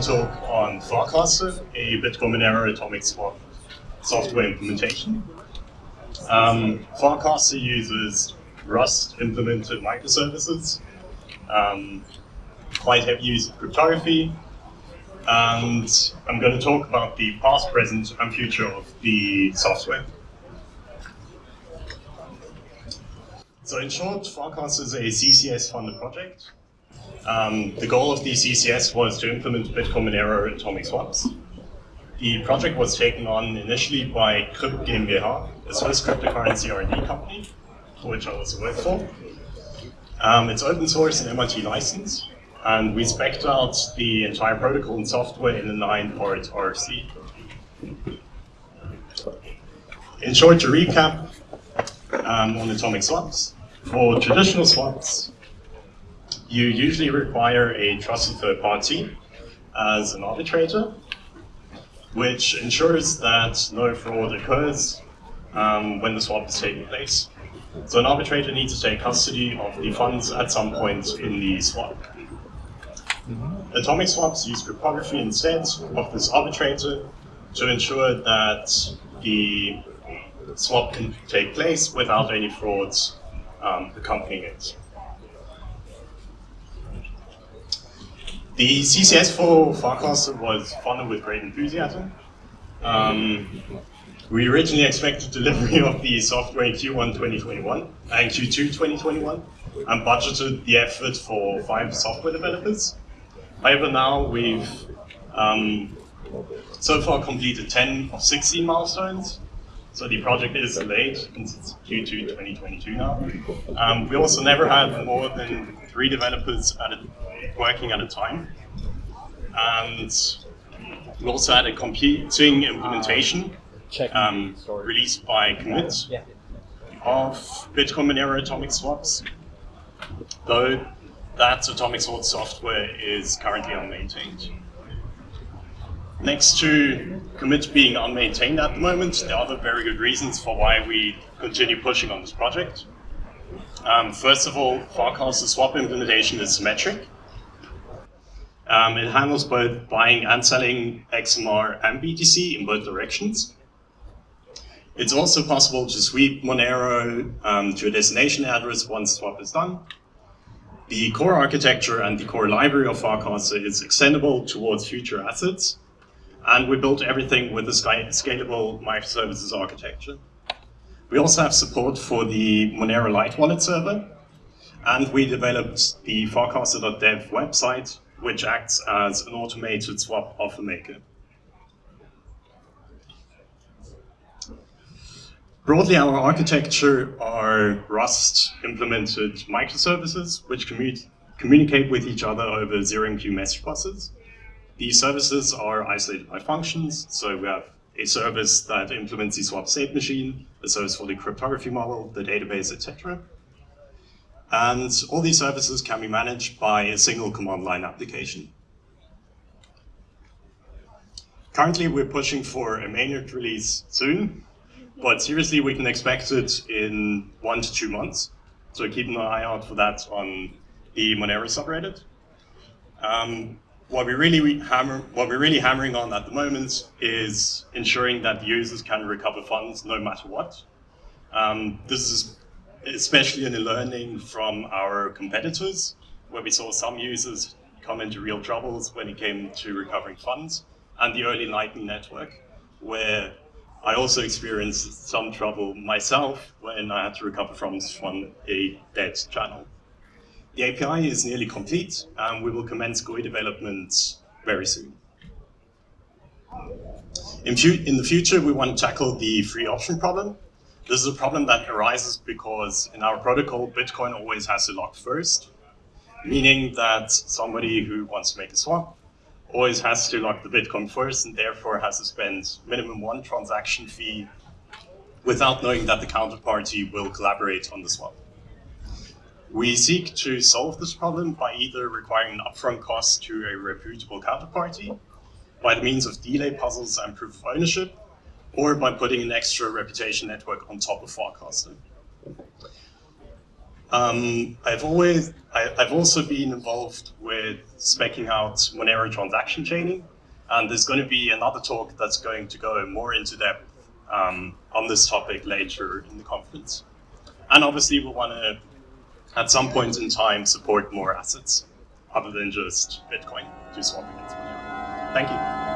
talk on Farcaster, a Bitcoin Monero atomic swap software implementation. Um, Farcaster uses Rust implemented microservices, um, quite heavy use of cryptography, and I'm going to talk about the past, present, and future of the software. So in short, Farcaster is a CCS funded project. Um, the goal of the CCS was to implement Bitcoin Monero atomic swaps. The project was taken on initially by Crypt GmbH, a Swiss cryptocurrency R&D company, which I also work for. Um, it's open source and MIT license, and we spec'd out the entire protocol and software in a nine-part RFC. In short, to recap um, on atomic swaps, for traditional swaps, you usually require a trusted third party as an arbitrator, which ensures that no fraud occurs um, when the swap is taking place. So an arbitrator needs to take custody of the funds at some point in the swap. Mm -hmm. Atomic swaps use cryptography instead of this arbitrator to ensure that the swap can take place without any frauds um, accompanying it. The CCS for Farcaster was funded with great enthusiasm. Um, we originally expected delivery of the software in Q1 2021 and Q2 2021 and budgeted the effort for five software developers. However, now we've um, so far completed 10 of 16 milestones so the project is delayed since it's Q2 2022 now. Um, we also never had more than three developers at a, working at a time. And we also had a competing implementation um, released by COMIT of Bitcoin Monero atomic swaps, though that atomic swap software is currently unmaintained. Next to COMIT being unmaintained at the moment, there are other very good reasons for why we continue pushing on this project. Um, first of all, Farcaster swap implementation is symmetric. Um, it handles both buying and selling XMR and BTC in both directions. It's also possible to sweep Monero um, to a destination address once swap is done. The core architecture and the core library of Farcaster is extendable towards future assets, and we built everything with a scalable microservices architecture. We also have support for the Monero Light Wallet server, and we developed the Farcaster.dev website, which acts as an automated swap offer maker. Broadly, our architecture are Rust implemented microservices, which commu communicate with each other over ZeroMQ message buses. These services are isolated by functions. So we have a service that implements the swap state machine, a service for the cryptography model, the database, etc. And all these services can be managed by a single command line application. Currently, we're pushing for a mainnet release soon, but seriously, we can expect it in one to two months. So keep an eye out for that on the Monero subreddit. Um, what we really hammer, what we're really hammering on at the moment is ensuring that users can recover funds no matter what. Um, this is especially in the learning from our competitors, where we saw some users come into real troubles when it came to recovering funds, and the early Lightning Network, where I also experienced some trouble myself when I had to recover funds from a dead channel. The API is nearly complete, and we will commence GUI development very soon. In, in, the future, we want to tackle the free option problem. This is a problem that arises because in our protocol, Bitcoin always has to lock first, meaning that somebody who wants to make a swap always has to lock the Bitcoin first and therefore has to spend minimum one transaction fee without knowing that the counterparty will collaborate on the swap. We seek to solve this problem by either requiring an upfront cost to a reputable counterparty, by the means of delay puzzles and proof of ownership, or by putting an extra reputation network on top of Farcaster. Um, I've always, I, have also been involved with specking out Monero transaction chaining, and there's going to be another talk that's going to go more into depth um, on this topic later in the conference. And obviously we want to, at some point in time, support more assets other than just Bitcoin to swap against. Thank you.